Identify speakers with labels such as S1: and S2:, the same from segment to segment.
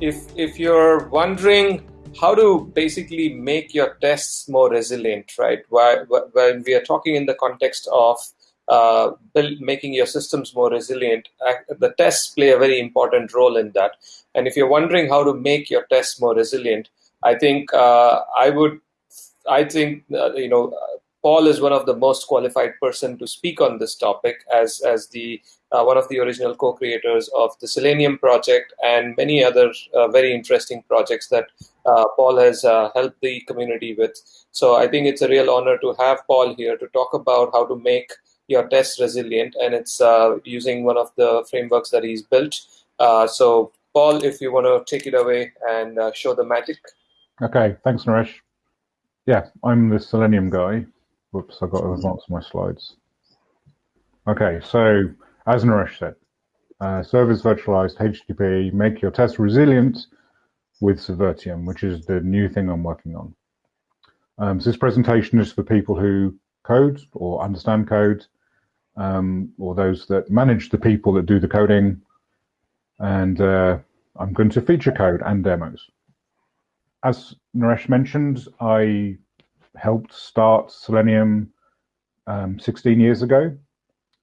S1: if if you're wondering how to basically make your tests more resilient, right? When we are talking in the context of uh, making your systems more resilient, the tests play a very important role in that. And if you're wondering how to make your tests more resilient, I think uh, I would, I think uh, you know, Paul is one of the most qualified person to speak on this topic as as the uh, one of the original co-creators of the Selenium project and many other uh, very interesting projects that uh, Paul has uh, helped the community with. So I think it's a real honor to have Paul here to talk about how to make your tests resilient, and it's uh, using one of the frameworks that he's built. Uh, so Paul, if you want to take it away and show the magic.
S2: Okay, thanks, Naresh. Yeah, I'm the Selenium guy. Whoops, I've got to advance my slides. Okay, so as Naresh said, uh, service virtualized HTTP, make your test resilient with Servirtium, which is the new thing I'm working on. Um, so this presentation is for people who code or understand code, um, or those that manage the people that do the coding. And uh, I'm going to feature code and demos. As Naresh mentioned, I helped start Selenium um, 16 years ago.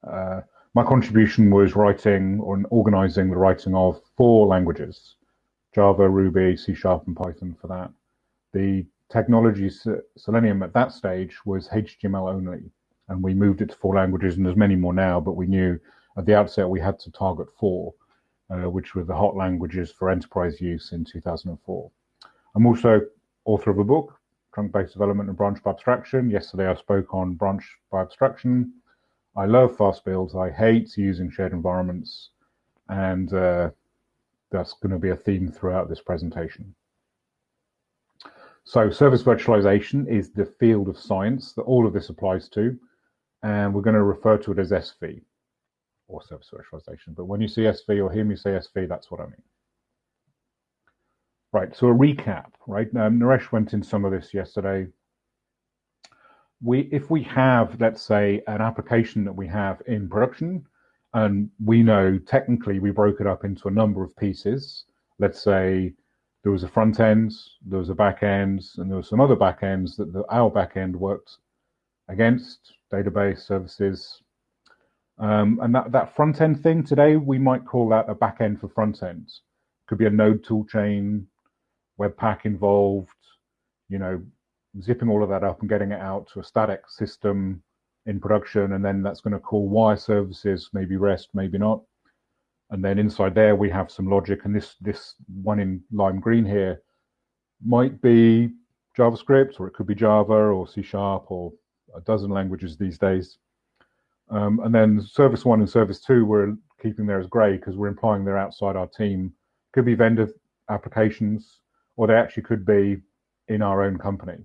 S2: Uh, my contribution was writing or organizing the writing of four languages, Java, Ruby, C Sharp, and Python for that. The technology Selenium at that stage was HTML only, and we moved it to four languages, and there's many more now, but we knew at the outset we had to target four, uh, which were the hot languages for enterprise use in 2004. I'm also author of a book trunk-based development and branch by abstraction. Yesterday I spoke on branch by abstraction. I love fast builds. I hate using shared environments. And uh, that's going to be a theme throughout this presentation. So service virtualization is the field of science that all of this applies to. And we're going to refer to it as SV or service virtualization. But when you see SV or hear me say SV, that's what I mean. Right, so a recap, right? Um, Naresh went in some of this yesterday. We, if we have, let's say, an application that we have in production, and we know technically we broke it up into a number of pieces. Let's say there was a front end, there was a back end, and there were some other back ends that the, our back end worked against database services. Um, and that, that front end thing today, we might call that a back end for front end. Could be a node tool chain, Webpack involved, you know, zipping all of that up and getting it out to a static system in production, and then that's going to call wire services, maybe REST, maybe not. And then inside there we have some logic, and this this one in lime green here might be JavaScript, or it could be Java or C Sharp or a dozen languages these days. Um, and then service one and service two we're keeping there as gray because we're implying they're outside our team. Could be vendor applications, or they actually could be in our own company,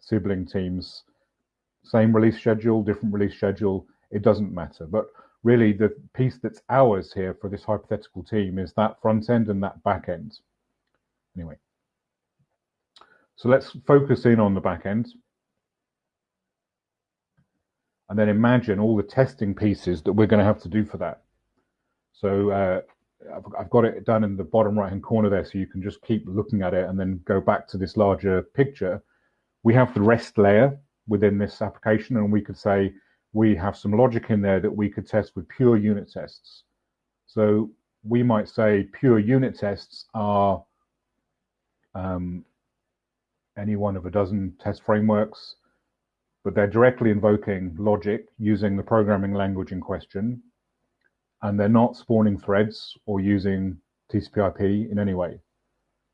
S2: sibling teams, same release schedule, different release schedule, it doesn't matter. But really the piece that's ours here for this hypothetical team is that front end and that back end. Anyway, so let's focus in on the back end. And then imagine all the testing pieces that we're going to have to do for that. So uh, I've, I've got it done in the bottom right hand corner there so you can just keep looking at it and then go back to this larger picture. We have the REST layer within this application and we could say we have some logic in there that we could test with pure unit tests. So we might say pure unit tests are um, any one of a dozen test frameworks, but they're directly invoking logic using the programming language in question and they're not spawning threads or using TCP/IP in any way.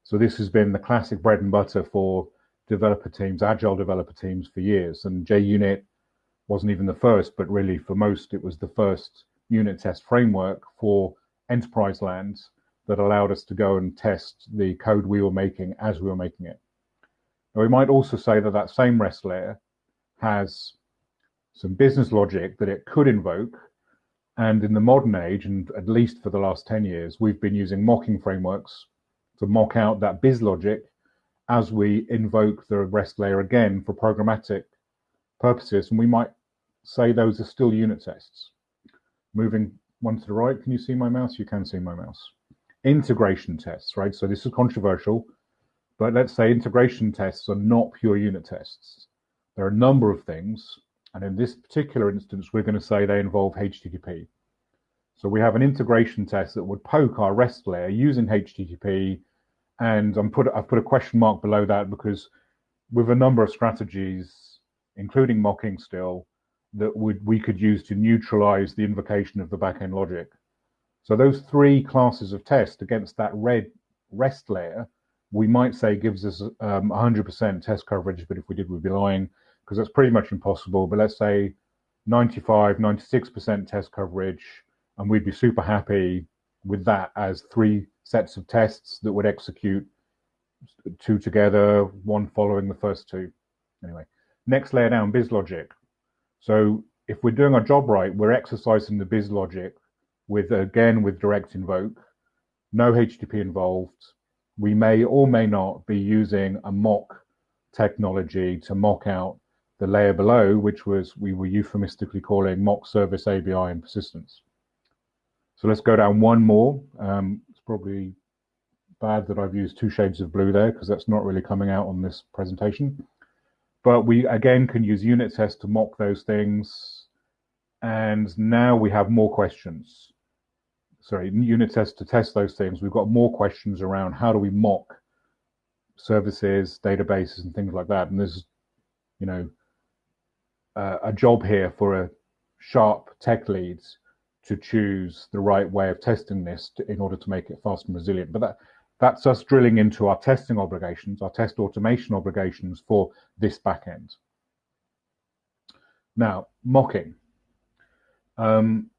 S2: So this has been the classic bread and butter for developer teams, agile developer teams for years. And JUnit wasn't even the first, but really for most, it was the first unit test framework for enterprise lands that allowed us to go and test the code we were making as we were making it. Now, we might also say that that same REST layer has some business logic that it could invoke and in the modern age, and at least for the last 10 years, we've been using mocking frameworks to mock out that biz logic as we invoke the REST layer again for programmatic purposes. And we might say those are still unit tests. Moving one to the right, can you see my mouse? You can see my mouse. integration tests, right? So this is controversial, but let's say integration tests are not pure unit tests. There are a number of things, and in this particular instance, we're going to say they involve HTTP. So we have an integration test that would poke our REST layer using HTTP, and I'm put, I've put a question mark below that because with a number of strategies, including mocking still, that would we could use to neutralize the invocation of the backend logic. So those three classes of test against that red REST layer, we might say gives us 100% um, test coverage, but if we did, we'd be lying because that's pretty much impossible. But let's say 95, 96% test coverage, and we'd be super happy with that as three sets of tests that would execute two together, one following the first two. Anyway, next layer down, biz logic. So if we're doing our job right, we're exercising the biz logic with, again, with direct invoke, no HTTP involved. We may or may not be using a mock technology to mock out the layer below, which was we were euphemistically calling mock service API and persistence. So let's go down one more. Um, it's probably bad that I've used two shades of blue there because that's not really coming out on this presentation. But we again can use unit tests to mock those things. And now we have more questions. Sorry, unit tests to test those things. We've got more questions around how do we mock services, databases, and things like that. And there's, you know, uh, a job here for a sharp tech leads to choose the right way of testing this to, in order to make it fast and resilient. But that that's us drilling into our testing obligations, our test automation obligations for this backend. Now, mocking. Um,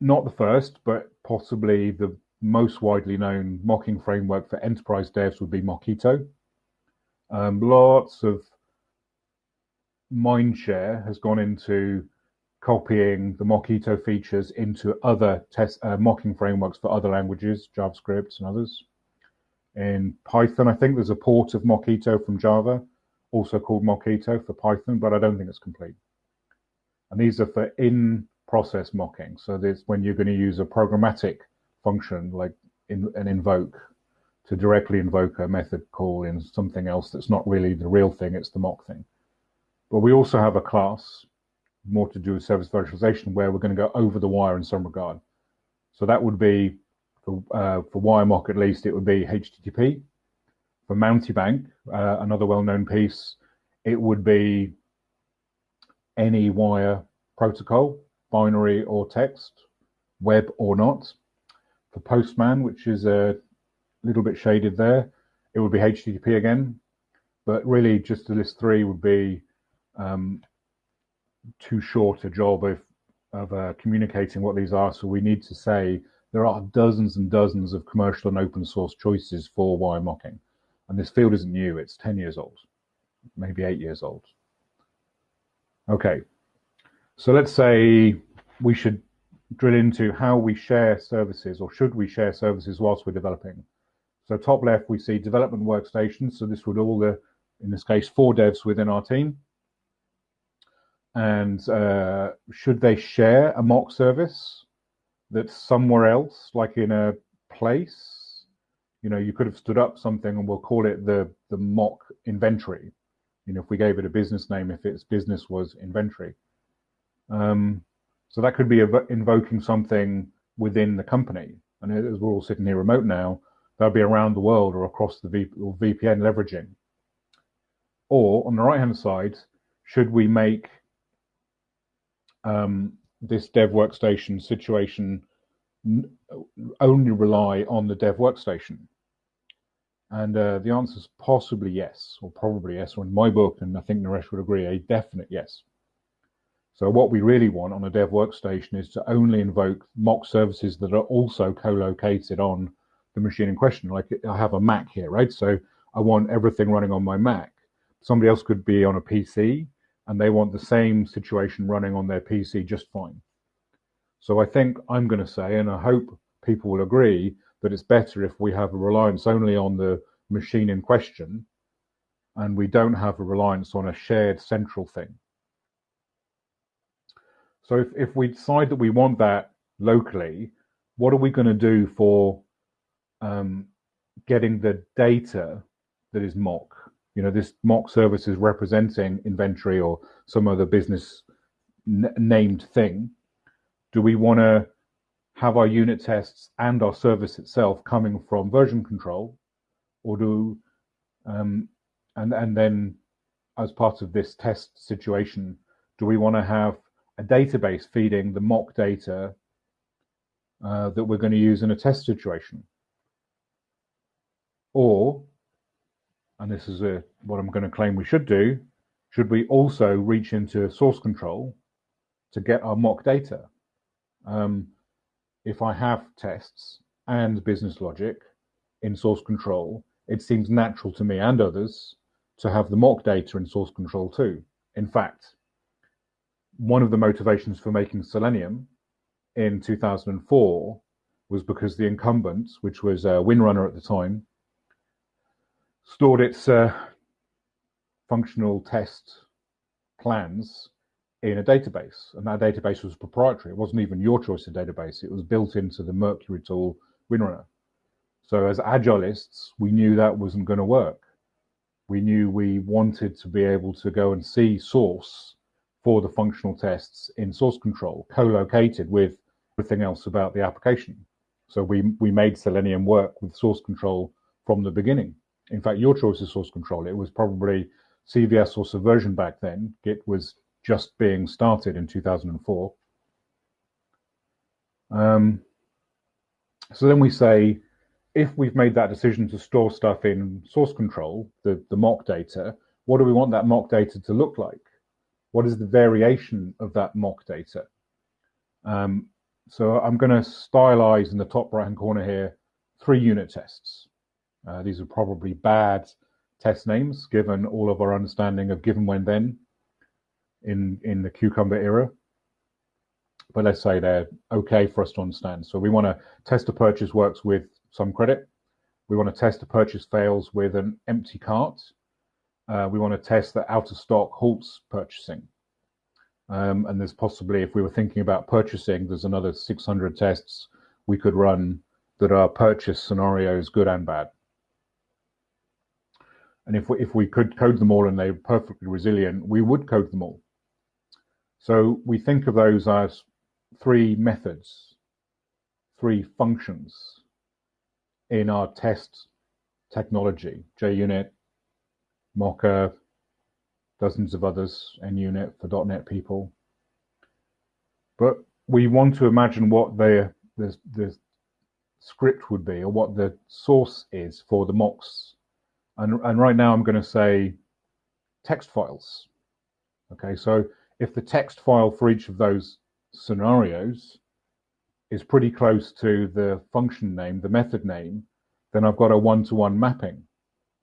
S2: not the first, but possibly the most widely known mocking framework for enterprise devs would be Mockito. Um, lots of mindshare has gone into copying the Mockito features into other test uh, mocking frameworks for other languages, JavaScript and others. In Python, I think there's a port of Mockito from Java, also called Mockito for Python, but I don't think it's complete. And these are for in-process mocking. So this when you're going to use a programmatic function like in, an invoke to directly invoke a method call in something else that's not really the real thing, it's the mock thing. But we also have a class, more to do with service virtualization, where we're going to go over the wire in some regard. So that would be for, uh, for WireMock at least, it would be HTTP. For Mountebank, uh, another well-known piece, it would be any wire protocol, binary or text, web or not. For Postman, which is a little bit shaded there, it would be HTTP again. But really, just to list three would be um, too short a job of, of uh, communicating what these are. So we need to say there are dozens and dozens of commercial and open source choices for wire mocking. And this field isn't new, it's 10 years old, maybe eight years old. Okay, so let's say we should drill into how we share services or should we share services whilst we're developing. So top left, we see development workstations. So this would all the, in this case, four devs within our team. And uh, should they share a mock service? that's somewhere else, like in a place. You know, you could have stood up something and we'll call it the the mock inventory. You know, if we gave it a business name, if its business was inventory. Um, so that could be invoking something within the company. And as we're all sitting here remote now, that'd be around the world or across the v or VPN leveraging. Or on the right hand side, should we make um, this dev workstation situation only rely on the dev workstation? And uh, the answer is possibly yes, or probably yes, or in my book, and I think Naresh would agree, a definite yes. So what we really want on a dev workstation is to only invoke mock services that are also co-located on the machine in question. Like I have a Mac here, right? So I want everything running on my Mac. Somebody else could be on a PC and they want the same situation running on their PC just fine. So I think I'm going to say, and I hope people will agree, that it's better if we have a reliance only on the machine in question and we don't have a reliance on a shared central thing. So if, if we decide that we want that locally, what are we going to do for um, getting the data that is mock. You know, this mock service is representing inventory or some other business named thing. Do we want to have our unit tests and our service itself coming from version control, or do um, and and then as part of this test situation, do we want to have a database feeding the mock data uh, that we're going to use in a test situation? Or, and this is a, what I'm going to claim we should do, should we also reach into source control to get our mock data? Um, if I have tests and business logic in source control, it seems natural to me and others to have the mock data in source control too. In fact, one of the motivations for making Selenium in 2004 was because the incumbent, which was uh, WinRunner at the time, stored its uh, functional test plans in a database, and that database was proprietary. It wasn't even your choice of database; it was built into the Mercury tool WinRunner. So, as agilists, we knew that wasn't going to work we knew we wanted to be able to go and see source for the functional tests in source control, co-located with everything else about the application. So we, we made Selenium work with source control from the beginning. In fact, your choice of source control, it was probably CVS or Subversion back then. Git was just being started in 2004. Um, so then we say, if we've made that decision to store stuff in source control, the, the mock data, what do we want that mock data to look like? What is the variation of that mock data? Um, so I'm going to stylize in the top right hand corner here three unit tests. Uh, these are probably bad test names given all of our understanding of given when then in, in the Cucumber era. But let's say they're okay for us to understand. So we want to test a purchase works with some credit. We want to test the purchase fails with an empty cart. Uh, we want to test that out of stock halts purchasing. Um, and there's possibly, if we were thinking about purchasing, there's another 600 tests we could run that are purchase scenarios, good and bad. And if we, if we could code them all and they're perfectly resilient, we would code them all. So we think of those as three methods, three functions in our test technology, JUnit, Mocha, dozens of others, NUnit for .NET people. But we want to imagine what the, the, the script would be or what the source is for the mocks. And, and right now I'm going to say text files. Okay, so if the text file for each of those scenarios is pretty close to the function name, the method name, then I've got a one-to-one mapping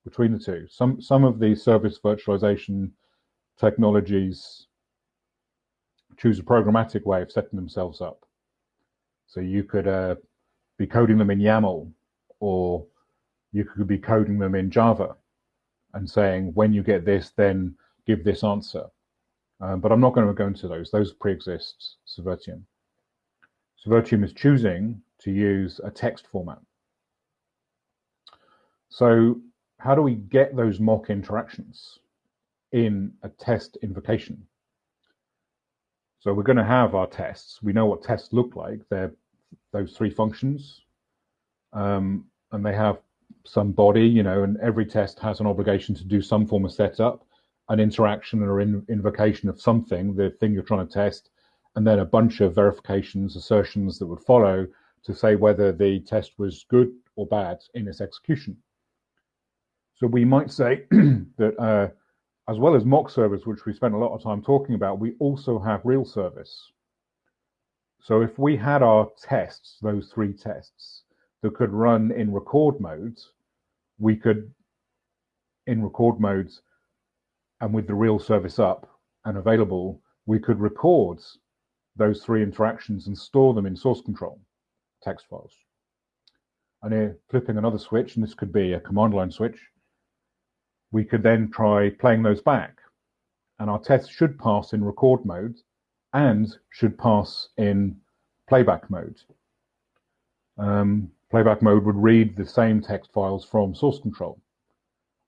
S2: between the two. Some some of the service virtualization technologies choose a programmatic way of setting themselves up. So you could uh, be coding them in YAML, or you could be coding them in Java, and saying when you get this, then give this answer. Um, but I'm not going to go into those. Those pre-exist Servirtium. Servirtium is choosing to use a text format. So how do we get those mock interactions in a test invocation? So we're going to have our tests. We know what tests look like. They're those three functions. Um, and they have some body, you know, and every test has an obligation to do some form of setup, an interaction or in, invocation of something, the thing you're trying to test, and then a bunch of verifications, assertions that would follow to say whether the test was good or bad in its execution. So we might say that uh, as well as mock service, which we spent a lot of time talking about, we also have real service. So if we had our tests, those three tests, that could run in record modes, we could, in record modes, and with the real service up and available, we could record those three interactions and store them in source control text files. And here, flipping another switch, and this could be a command line switch, we could then try playing those back. And our tests should pass in record mode and should pass in playback mode. Um, Playback mode would read the same text files from source control.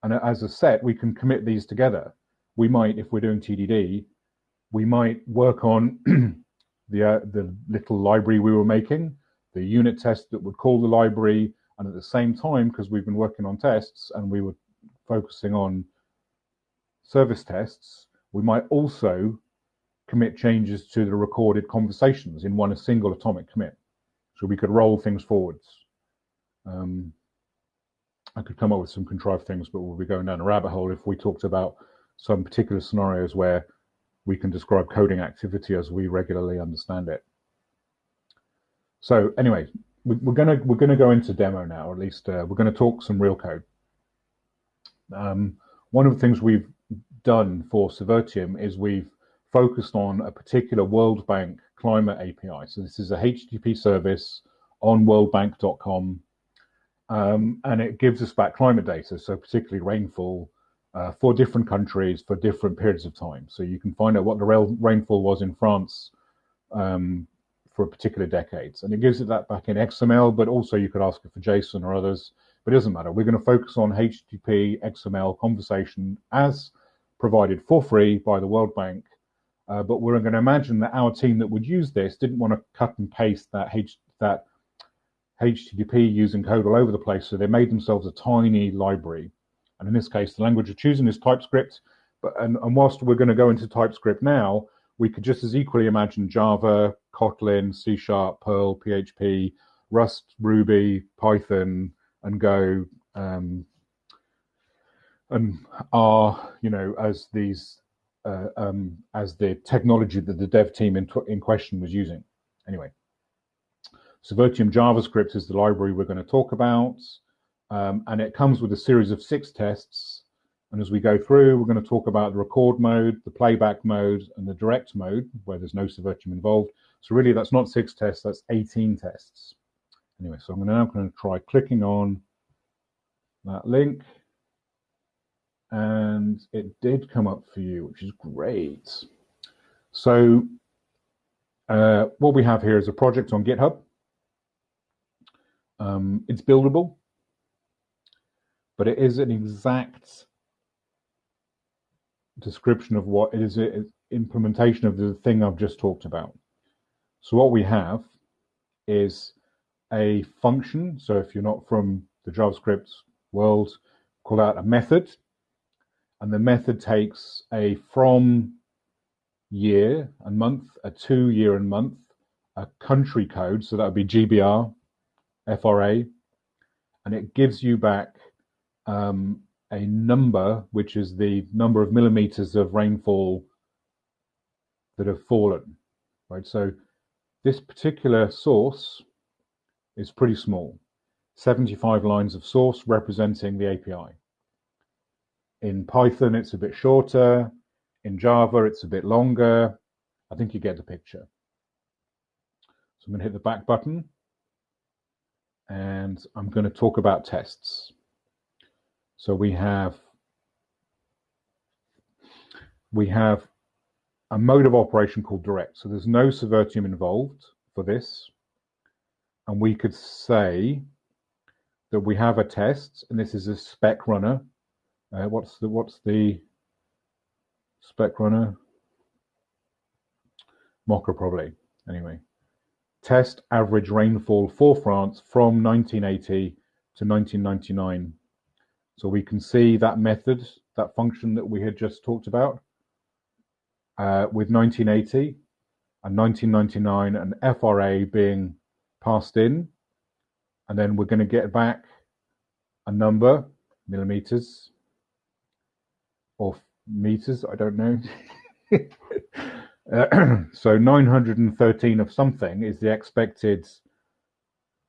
S2: And as a set, we can commit these together. We might, if we're doing TDD, we might work on the, uh, the little library we were making, the unit test that would call the library, and at the same time, because we've been working on tests and we were focusing on service tests, we might also commit changes to the recorded conversations in one single atomic commit. So we could roll things forwards. Um, I could come up with some contrived things, but we'll be going down a rabbit hole if we talked about some particular scenarios where we can describe coding activity as we regularly understand it. So anyway, we're gonna we're gonna go into demo now. At least uh, we're gonna talk some real code. Um, one of the things we've done for Servirtium is we've focused on a particular World Bank climate API. So this is a HTTP service on worldbank.com, um, and it gives us back climate data, so particularly rainfall uh, for different countries for different periods of time. So you can find out what the rainfall was in France um, for a particular decades. And it gives it that back in XML, but also you could ask it for JSON or others, but it doesn't matter. We're going to focus on HTTP XML conversation as provided for free by the World Bank. Uh, but we're going to imagine that our team that would use this didn't want to cut and paste that, H that HTTP using code all over the place. So they made themselves a tiny library. And in this case, the language we're choosing is TypeScript. But and, and whilst we're going to go into TypeScript now, we could just as equally imagine Java, Kotlin, C Sharp, Perl, PHP, Rust, Ruby, Python, and Go, um, and R, you know, as these uh, um, as the technology that the dev team in, in question was using. Anyway, Servirtium JavaScript is the library we're going to talk about, um, and it comes with a series of six tests and as we go through, we're going to talk about the record mode, the playback mode, and the direct mode, where there's no Servirtium involved. So really, that's not six tests, that's 18 tests. Anyway, so I'm now going to try clicking on that link. And it did come up for you, which is great. So uh, what we have here is a project on GitHub. Um, it's buildable, but it is an exact description of what it is implementation of the thing I've just talked about. So what we have is a function. So if you're not from the JavaScript world, call out a method. And the method takes a from year and month, a to year and month, a country code. So that would be GBR, FRA. And it gives you back um, a number, which is the number of millimeters of rainfall that have fallen, right? So this particular source is pretty small, 75 lines of source representing the API. In Python, it's a bit shorter. In Java, it's a bit longer. I think you get the picture. So I'm going to hit the back button and I'm going to talk about tests. So we have we have a mode of operation called direct. So there's no Servirtium involved for this. And we could say that we have a test, and this is a spec runner. Uh, what's the what's the spec runner? Mocha probably. Anyway, test average rainfall for France from 1980 to 1999 so we can see that method, that function that we had just talked about uh, with 1980 and 1999 and FRA being passed in. And then we're going to get back a number, millimeters or meters, I don't know. so 913 of something is the expected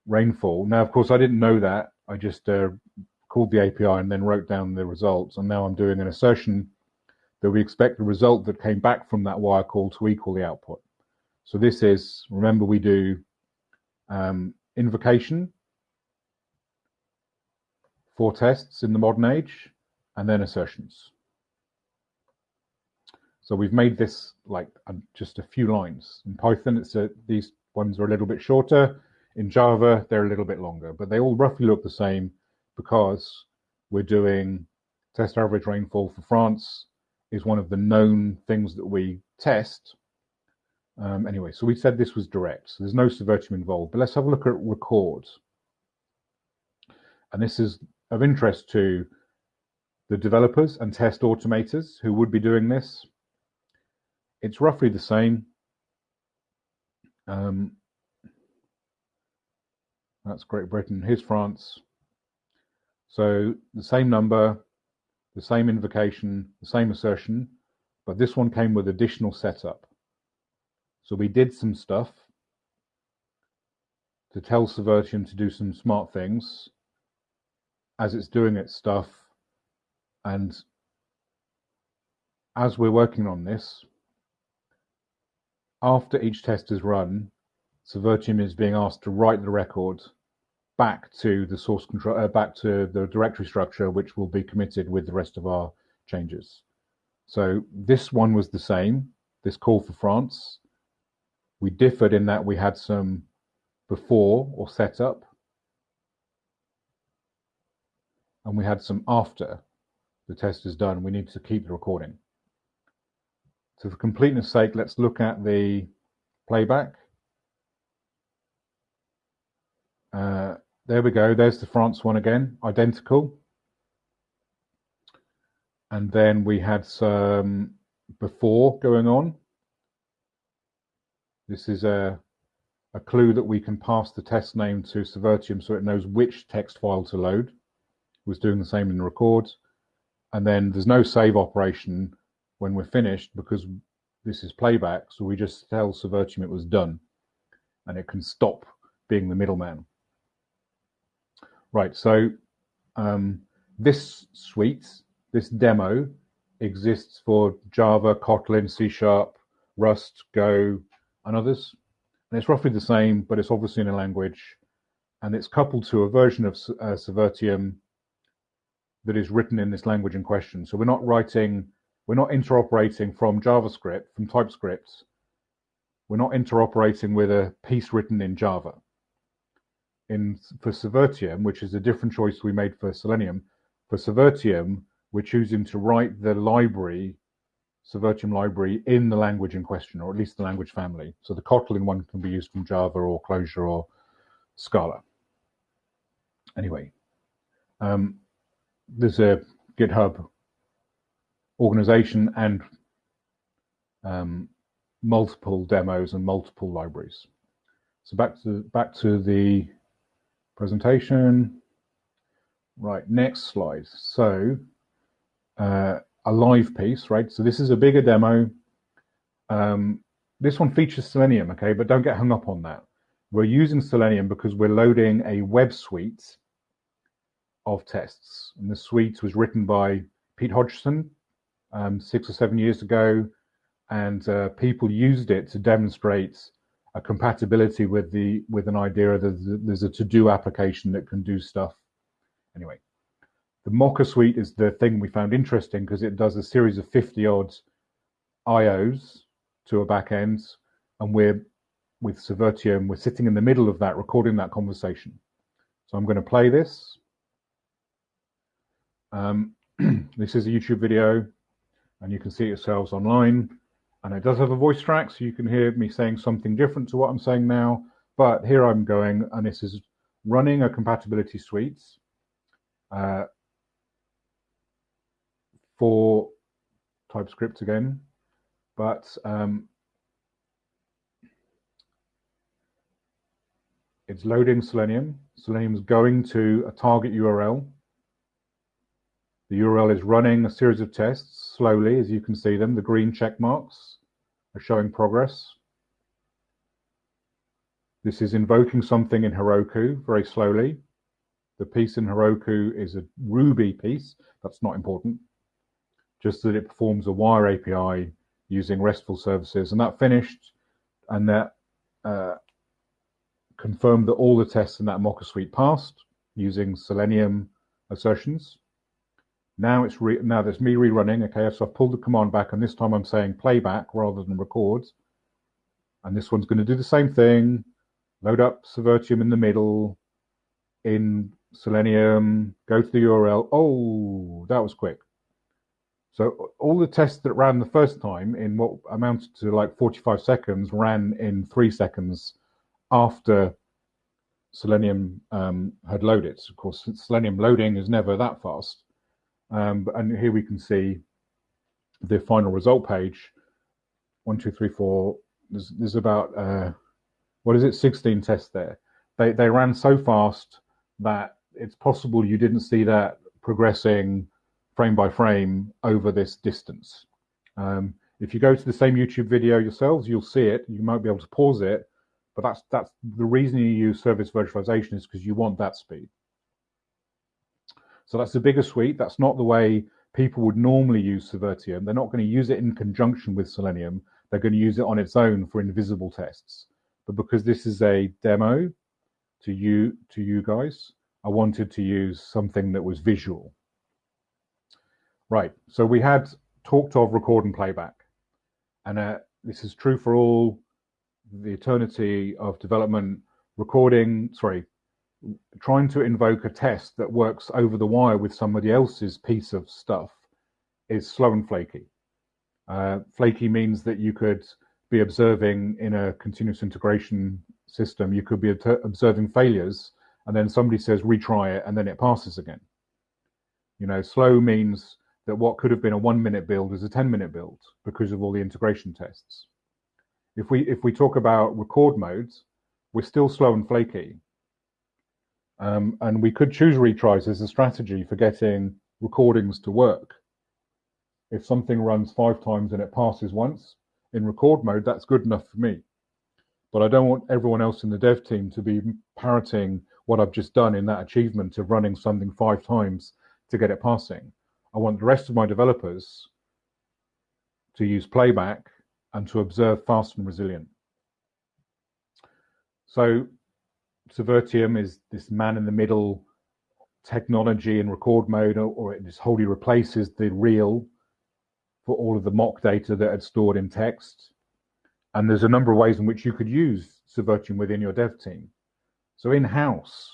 S2: rainfall. Now, of course, I didn't know that. I just uh, called the API and then wrote down the results. And now I'm doing an assertion that we expect the result that came back from that wire call to equal the output. So this is, remember we do um, invocation for tests in the modern age, and then assertions. So we've made this like just a few lines. In Python, it's a, these ones are a little bit shorter. In Java, they're a little bit longer, but they all roughly look the same because we're doing test average rainfall for France is one of the known things that we test. Um, anyway, so we said this was direct, so there's no Servirtium involved, but let's have a look at records. And this is of interest to the developers and test automators who would be doing this. It's roughly the same. Um, that's Great Britain. Here's France. So the same number, the same invocation, the same assertion, but this one came with additional setup. So we did some stuff to tell Servirtium to do some smart things as it's doing its stuff. And as we're working on this, after each test is run, Servirtium is being asked to write the record back to the source control, uh, back to the directory structure, which will be committed with the rest of our changes. So this one was the same, this call for France. We differed in that we had some before or setup, and we had some after the test is done. We need to keep the recording. So for completeness sake, let's look at the playback. Uh, there we go. There's the France one again, identical. And then we had some before going on. This is a, a clue that we can pass the test name to Servirtium so it knows which text file to load. It was doing the same in the records. And then there's no save operation when we're finished because this is playback. So we just tell Servirtium it was done and it can stop being the middleman. Right, so um, this suite, this demo, exists for Java, Kotlin, C Sharp, Rust, Go, and others. And it's roughly the same, but it's obviously in a language. And it's coupled to a version of uh, Servirtium that is written in this language in question. So we're not writing, we're not interoperating from JavaScript, from TypeScript. We're not interoperating with a piece written in Java in for Servirtium, which is a different choice we made for Selenium. For Servirtium, we're choosing to write the library, Servirtium library, in the language in question, or at least the language family. So the Kotlin one can be used from Java or Clojure or Scala. Anyway, um, there's a GitHub organization and um, multiple demos and multiple libraries. So back to back to the presentation. Right, next slide. So uh, a live piece, right? So this is a bigger demo. Um, this one features Selenium, okay, but don't get hung up on that. We're using Selenium because we're loading a web suite of tests. And the suite was written by Pete Hodgson um, six or seven years ago, and uh, people used it to demonstrate a compatibility with the with an idea that there's a to-do application that can do stuff. Anyway, the Mocha suite is the thing we found interesting because it does a series of 50 odd IOs to a back end, and we're with Servirtium, we're sitting in the middle of that, recording that conversation. So I'm going to play this. Um, this is a YouTube video, and you can see it yourselves online and it does have a voice track, so you can hear me saying something different to what I'm saying now. But here I'm going, and this is running a compatibility suite uh, for TypeScript again, but um, it's loading Selenium. Selenium is going to a target URL. The URL is running a series of tests slowly, as you can see them. The green check marks are showing progress. This is invoking something in Heroku very slowly. The piece in Heroku is a Ruby piece. That's not important. Just that it performs a wire API using RESTful services. And that finished and that uh, confirmed that all the tests in that Mocha suite passed using Selenium assertions. Now it's re now that's me rerunning. Okay, so I've pulled the command back, and this time I'm saying playback rather than records. And this one's going to do the same thing. load up Servirtium in the middle, in Selenium, go to the URL. Oh, that was quick. So all the tests that ran the first time in what amounted to like 45 seconds ran in three seconds after Selenium um, had loaded. Of course, Selenium loading is never that fast. Um, and here we can see the final result page. One, two, three, four. There's, there's about, uh, what is it, 16 tests there. They, they ran so fast that it's possible you didn't see that progressing frame by frame over this distance. Um, if you go to the same YouTube video yourselves, you'll see it. You might be able to pause it, but that's that's the reason you use service virtualization is because you want that speed. So that's the bigger suite. That's not the way people would normally use Servirtium. They're not going to use it in conjunction with Selenium. They're going to use it on its own for invisible tests. But because this is a demo to you to you guys, I wanted to use something that was visual. Right. So we had talked of record and playback, and uh, this is true for all the eternity of development. Recording, sorry, trying to invoke a test that works over the wire with somebody else's piece of stuff is slow and flaky. Uh, flaky means that you could be observing in a continuous integration system, you could be observing failures, and then somebody says retry it, and then it passes again. You know, slow means that what could have been a one minute build is a 10 minute build because of all the integration tests. If we if we talk about record modes, we're still slow and flaky. Um, and we could choose retries as a strategy for getting recordings to work. If something runs five times and it passes once in record mode, that's good enough for me. But I don't want everyone else in the dev team to be parroting what I've just done in that achievement of running something five times to get it passing. I want the rest of my developers to use playback and to observe fast and resilient. So Servirtium is this man in the middle technology in record mode, or, or it just wholly replaces the real for all of the mock data that had stored in text. And there's a number of ways in which you could use Servirtium within your dev team. So in-house,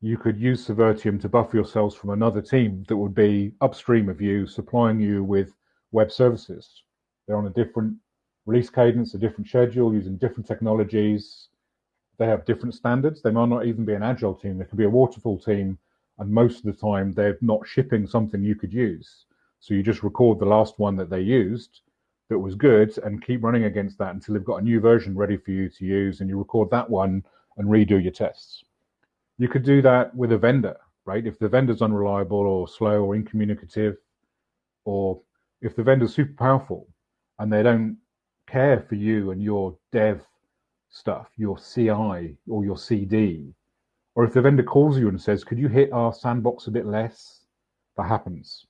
S2: you could use Servirtium to buffer yourselves from another team that would be upstream of you, supplying you with web services. They're on a different release cadence, a different schedule, using different technologies. They have different standards. They might not even be an agile team. They could be a waterfall team, and most of the time they're not shipping something you could use. So you just record the last one that they used that was good and keep running against that until they've got a new version ready for you to use, and you record that one and redo your tests. You could do that with a vendor, right? If the vendor's unreliable or slow or incommunicative, or if the vendor's super powerful and they don't care for you and your dev stuff, your CI or your CD, or if the vendor calls you and says, could you hit our sandbox a bit less? That happens.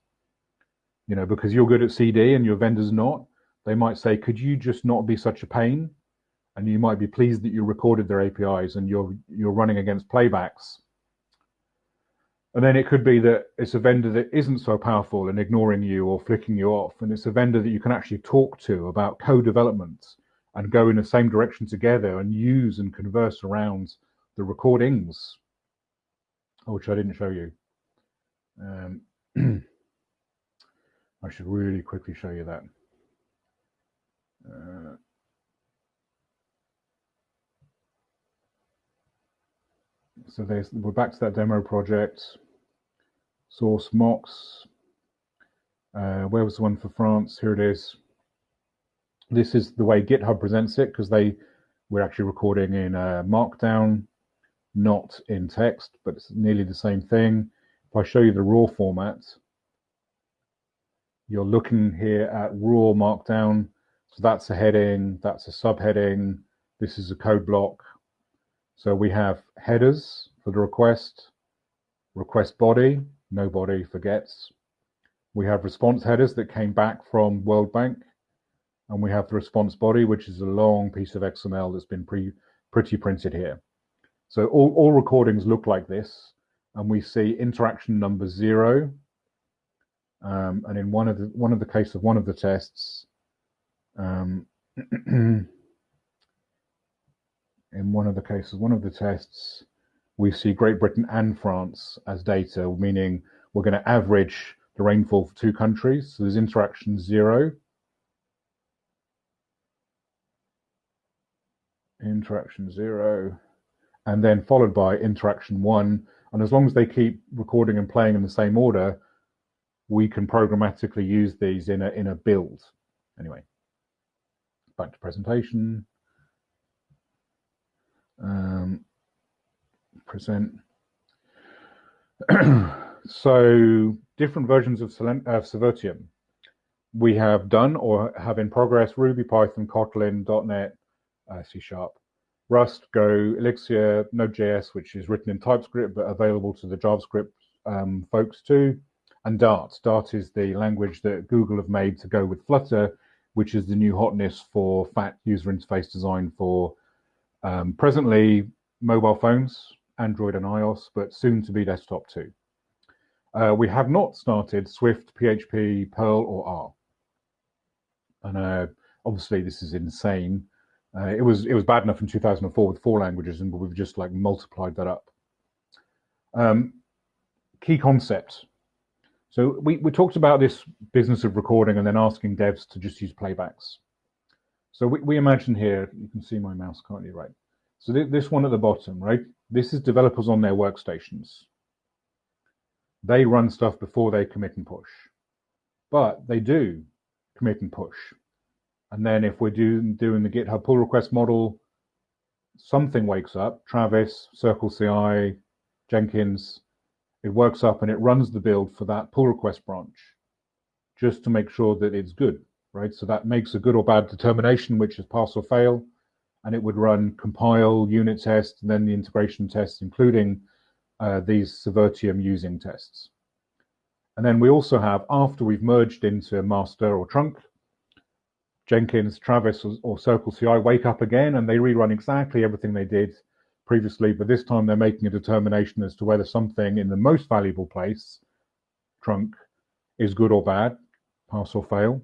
S2: You know, because you're good at CD and your vendor's not, they might say, could you just not be such a pain? and you might be pleased that you recorded their APIs and you're you're running against playbacks. And then it could be that it's a vendor that isn't so powerful and ignoring you or flicking you off, and it's a vendor that you can actually talk to about co-development and go in the same direction together and use and converse around the recordings, which I didn't show you. Um, I should really quickly show you that. Uh, so there's, we're back to that demo project. Source mocks. Uh, where was the one for France? Here it is. This is the way GitHub presents it because they we're actually recording in Markdown, not in text, but it's nearly the same thing. If I show you the raw format, you're looking here at raw Markdown. So that's a heading, that's a subheading. This is a code block. So we have headers for the request, request body, nobody forgets. We have response headers that came back from World Bank, and we have the response body, which is a long piece of XML that's been pre pretty printed here. So all, all recordings look like this, and we see interaction number zero. Um, and in one of the one of the case of one of the tests, um, in one of the cases, one of the tests, we see Great Britain and France as data, meaning we're going to average the rainfall for two countries. So there's interaction zero. Interaction zero, and then followed by interaction one. And as long as they keep recording and playing in the same order, we can programmatically use these in a in a build. Anyway, back to presentation. Um, present. so different versions of, of Servirtium we have done or have in progress Ruby, Python, Kotlin, .NET, uh, C Sharp, Rust, Go, Elixir, Node.js, which is written in TypeScript but available to the JavaScript um, folks too, and Dart. Dart is the language that Google have made to go with Flutter, which is the new hotness for fat user interface design for um, presently mobile phones, Android and iOS, but soon to be desktop too. Uh, we have not started Swift, PHP, Perl, or R. And uh, obviously, this is insane. Uh, it was it was bad enough in 2004 with four languages, and we've just like multiplied that up. Um, key concepts. So we, we talked about this business of recording and then asking devs to just use playbacks. So we, we imagine here, you can see my mouse, can't you, right? So th this one at the bottom, right? This is developers on their workstations. They run stuff before they commit and push. But they do commit and push. And then if we're doing, doing the GitHub pull request model, something wakes up, Travis, Circle CI, Jenkins, it works up and it runs the build for that pull request branch just to make sure that it's good, right? So that makes a good or bad determination, which is pass or fail. And it would run compile, unit test, and then the integration tests, including uh, these Servirtium using tests. And then we also have, after we've merged into master or trunk, Jenkins, Travis, or Circle CI wake up again and they rerun exactly everything they did previously, but this time they're making a determination as to whether something in the most valuable place, trunk, is good or bad, pass or fail.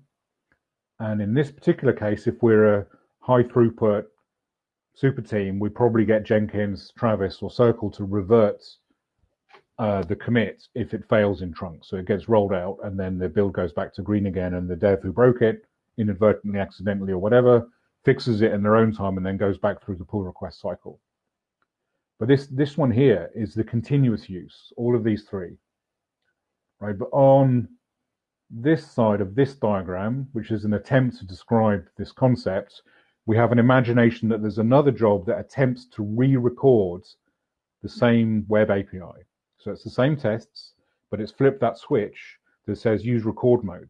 S2: And in this particular case, if we're a high throughput super team, we probably get Jenkins, Travis, or Circle to revert uh, the commit if it fails in trunk. So it gets rolled out and then the build goes back to green again and the dev who broke it inadvertently, accidentally, or whatever, fixes it in their own time and then goes back through the pull request cycle. But this, this one here is the continuous use, all of these three, right? But on this side of this diagram, which is an attempt to describe this concept, we have an imagination that there's another job that attempts to re-record the same web API. So it's the same tests, but it's flipped that switch that says use record mode.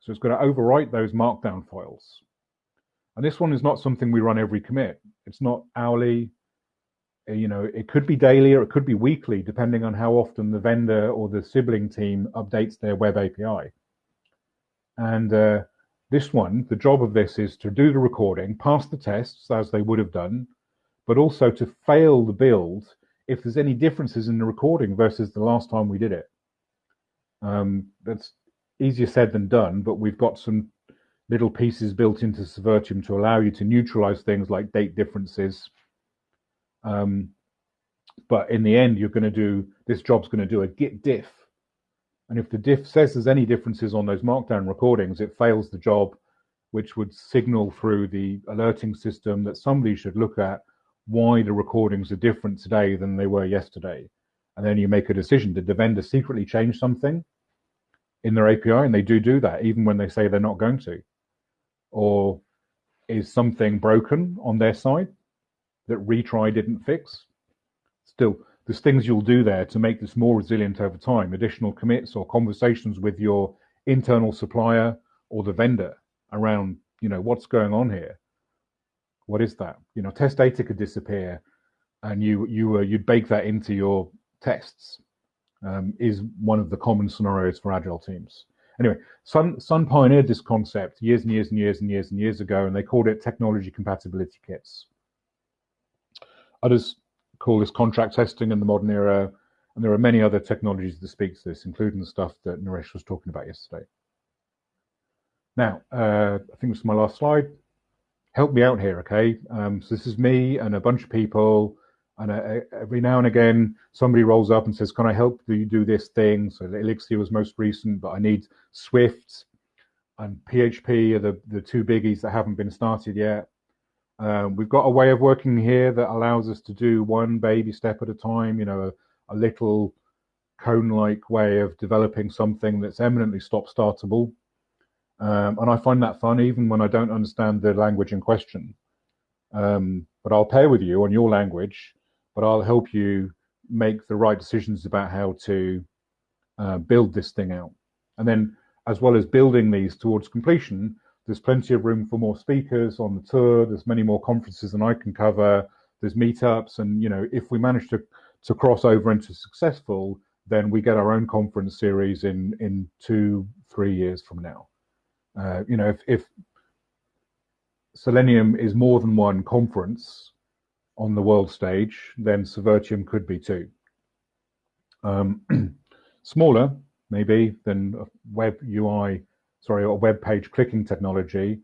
S2: So it's going to overwrite those markdown files. And this one is not something we run every commit. It's not hourly. Uh, you know, it could be daily or it could be weekly, depending on how often the vendor or the sibling team updates their web API. And uh, this one, the job of this is to do the recording, pass the tests as they would have done, but also to fail the build if there's any differences in the recording versus the last time we did it. Um, that's easier said than done, but we've got some little pieces built into Servirtium to allow you to neutralize things like date differences. Um, but in the end, you're going to do this job's going to do a git diff. And if the diff says there's any differences on those markdown recordings, it fails the job, which would signal through the alerting system that somebody should look at why the recordings are different today than they were yesterday. And then you make a decision. Did the vendor secretly change something? In their API, and they do do that even when they say they're not going to? Or is something broken on their side that retry didn't fix? Still, there's things you'll do there to make this more resilient over time, additional commits or conversations with your internal supplier or the vendor around, you know, what's going on here? What is that? You know, test data could disappear and you you uh, you'd bake that into your tests um, is one of the common scenarios for agile teams. Anyway, Sun, Sun pioneered this concept years and years and years and years and years ago, and they called it technology compatibility kits. Others call this contract testing in the modern era, and there are many other technologies that speak to this, including the stuff that Naresh was talking about yesterday. Now, uh, I think this is my last slide. help me out here, okay? Um, so this is me and a bunch of people, and uh, every now and again somebody rolls up and says, "Can I help you do this thing?" So Elixir was most recent, but I need Swift and PHP are the the two biggies that haven't been started yet. Um, we've got a way of working here that allows us to do one baby step at a time. You know, a, a little cone-like way of developing something that's eminently stop-startable. Um, and I find that fun even when I don't understand the language in question. Um, but I'll pair with you on your language, but I'll help you make the right decisions about how to uh, build this thing out. And then, as well as building these towards completion, there's plenty of room for more speakers on the tour. There's many more conferences than I can cover. There's meetups, and you know, if we manage to to cross over into successful, then we get our own conference series in in two, three years from now. Uh, you know, if, if Selenium is more than one conference on the world stage, then Servirtium could be too. Um, smaller, maybe, than web UI, sorry, a web page clicking technology.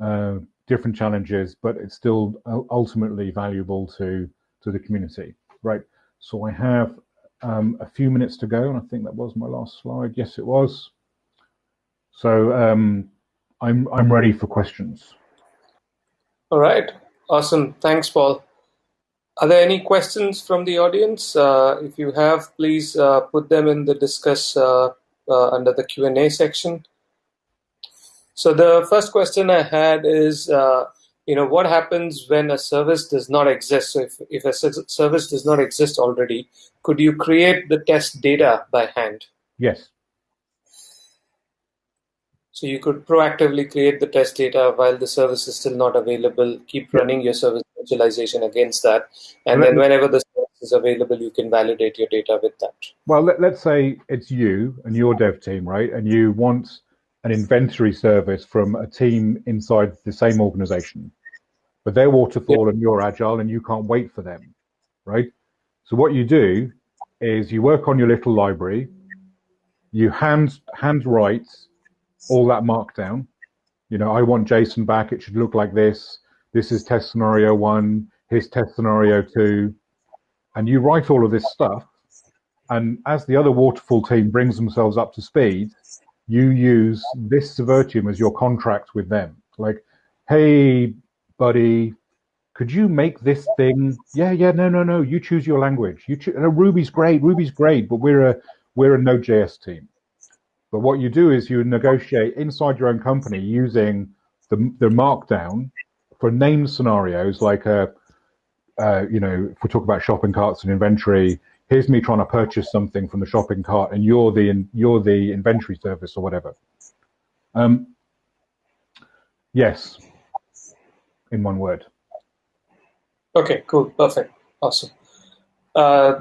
S2: Uh, different challenges, but it's still ultimately valuable to to the community, right? So I have um, a few minutes to go, and I think that was my last slide. Yes, it was. So um, I'm I'm ready for questions.
S1: All right, awesome. Thanks, Paul. Are there any questions from the audience? Uh, if you have, please uh, put them in the discuss uh, uh under the Q and A section. So the first question I had is, uh, you know, what happens when a service does not exist? So if if a service does not exist already, could you create the test data by hand?
S2: Yes.
S1: So you could proactively create the test data while the service is still not available, keep running your service against that. And then whenever the service is available, you can validate your data with that.
S2: Well, let, us say it's you and your dev team, right? And you want an inventory service from a team inside the same organization. But they're waterfall and you're agile and you can't wait for them, right? So what you do is you work on your little library, you hand hand write all that markdown. You know, I want JSON back. It should look like this. This is test scenario one. Here's test scenario two. And you write all of this stuff. And as the other waterfall team brings themselves up to speed, you use this Servirtium as your contract with them. Like, hey, buddy, could you make this thing? Yeah, yeah, no, no, no. You choose your language. You choose. No, Ruby's great. Ruby's great, but we're a we're a Node.js team. But what you do is you negotiate inside your own company using the, the markdown for named scenarios like a, uh, you know, if we talk about shopping carts and inventory, here's me trying to purchase something from the shopping cart, and you're the you're the inventory service or whatever. Um, yes, in one word.
S1: Okay, cool, perfect, awesome. Uh,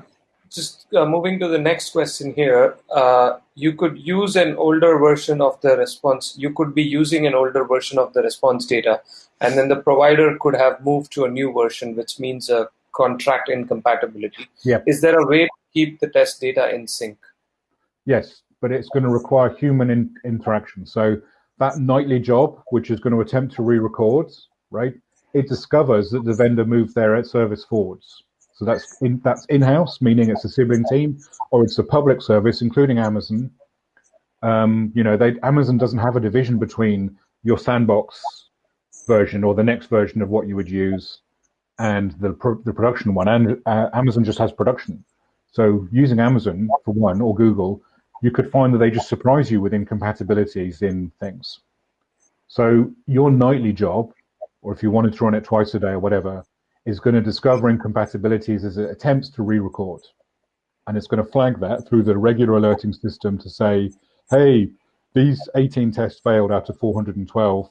S1: just uh, moving to the next question here, uh, you could use an older version of the response. You could be using an older version of the response data, and then the provider could have moved to a new version, which means a contract incompatibility.
S2: Yeah.
S1: Is there a way to keep the test data in sync?
S2: Yes, but it's going to require human in interaction. So that nightly job, which is going to attempt to re-record, right? It discovers that the vendor moved their service forwards so that's in, that's in-house, meaning it's a sibling team, or it's a public service, including Amazon. Um, you know, they, Amazon doesn't have a division between your sandbox version or the next version of what you would use and the pro the production one. And uh, Amazon just has production. So using Amazon for one or Google, you could find that they just surprise you with incompatibilities in things. So your nightly job, or if you wanted to run it twice a day or whatever, is going to discover incompatibilities as it attempts to re-record. And it's going to flag that through the regular alerting system to say, hey, these 18 tests failed out of 412.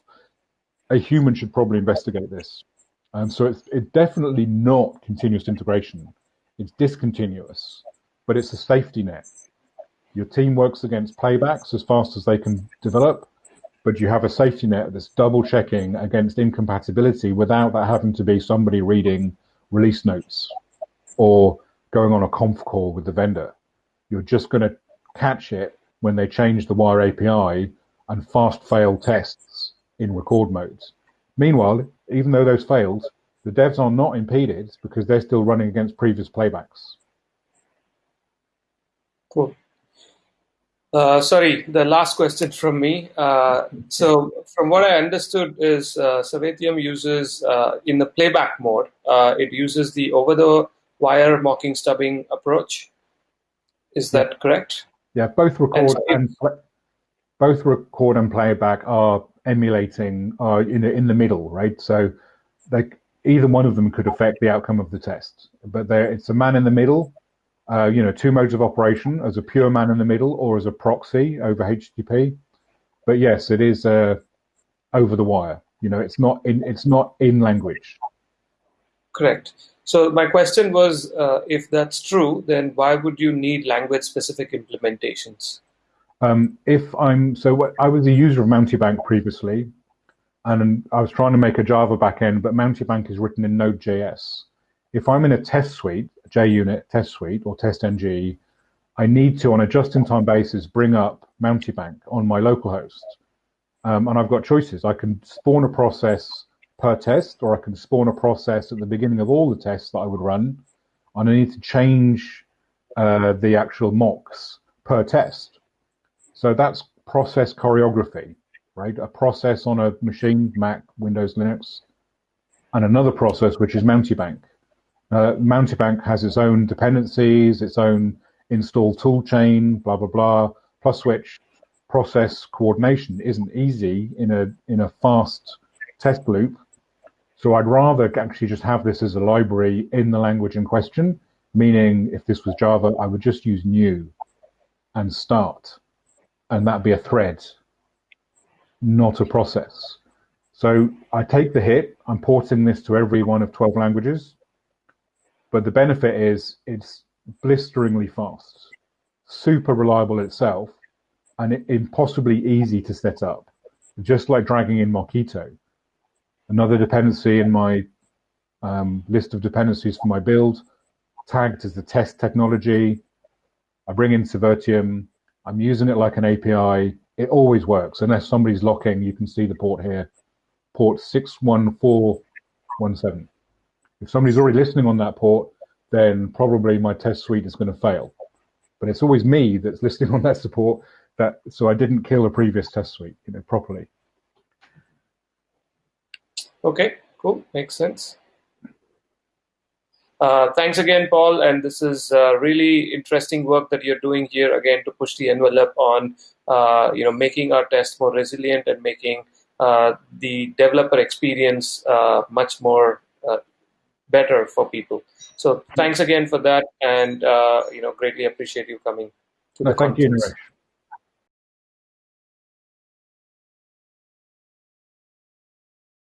S2: A human should probably investigate this. And so it's, it's definitely not continuous integration. It's discontinuous, but it's a safety net. Your team works against playbacks as fast as they can develop, but you have a safety net that's double checking against incompatibility without that having to be somebody reading release notes or going on a conf call with the vendor. You're just going to catch it when they change the wire API and fast fail tests in record modes. Meanwhile, even though those failed, the devs are not impeded because they're still running against previous playbacks.
S1: Cool. Uh, sorry, the last question from me. Uh, so, from what I understood, is uh, Servirtium uses uh, in the playback mode, uh, it uses the over-the-wire mocking stubbing approach. Is that correct?
S2: Yeah, both record and, and both record and playback are emulating are in the, in the middle, right? So, they, either one of them could affect the outcome of the test, but there it's a man in the middle uh, you know, two modes of operation as a pure man in the middle or as a proxy over HTTP. But yes, it is uh, over the wire. You know, it's not in it's not in language.
S1: Correct. So my question was, uh, if that's true, then why would you need language-specific implementations?
S2: Um, if I'm so, what, I was a user of Mountebank previously, and I was trying to make a Java backend, but Mountebank is written in Node.js if I'm in a test suite, JUnit test suite or testng, I need to, on a just-in-time basis, bring up Mountebank on my localhost. Um, and I've got choices. I can spawn a process per test, or I can spawn a process at the beginning of all the tests that I would run. And I need to change uh, the actual mocks per test. So that's process choreography, right? A process on a machine, Mac, Windows, Linux, and another process, which is Mountebank. Uh, Mountebank has its own dependencies, its own install toolchain, blah blah blah. Plus which process coordination isn't easy in a in a fast test loop. So I'd rather actually just have this as a library in the language in question. Meaning, if this was Java, I would just use new and start, and that'd be a thread, not a process. So I take the hit. I'm porting this to every one of 12 languages but the benefit is it's blisteringly fast, super reliable itself, and impossibly easy to set up, just like dragging in Mockito. Another dependency in my um, list of dependencies for my build, tagged as the test technology. I bring in Servirtium. I'm using it like an API. It always works unless somebody's locking. You can see the port here, port 61417. If somebody's already listening on that port, then probably my test suite is going to fail. But it's always me that's listening on that support that so I didn't kill a previous test suite, you know, properly.
S1: Okay, cool, makes sense. Uh, thanks again, Paul. And this is uh, really interesting work that you're doing here again to push the envelope on, uh, you know, making our test more resilient and making uh, the developer experience uh, much more better for people. So thanks again for that, and uh, you know, greatly appreciate you coming
S2: to no, the thank conference. you, Naresh.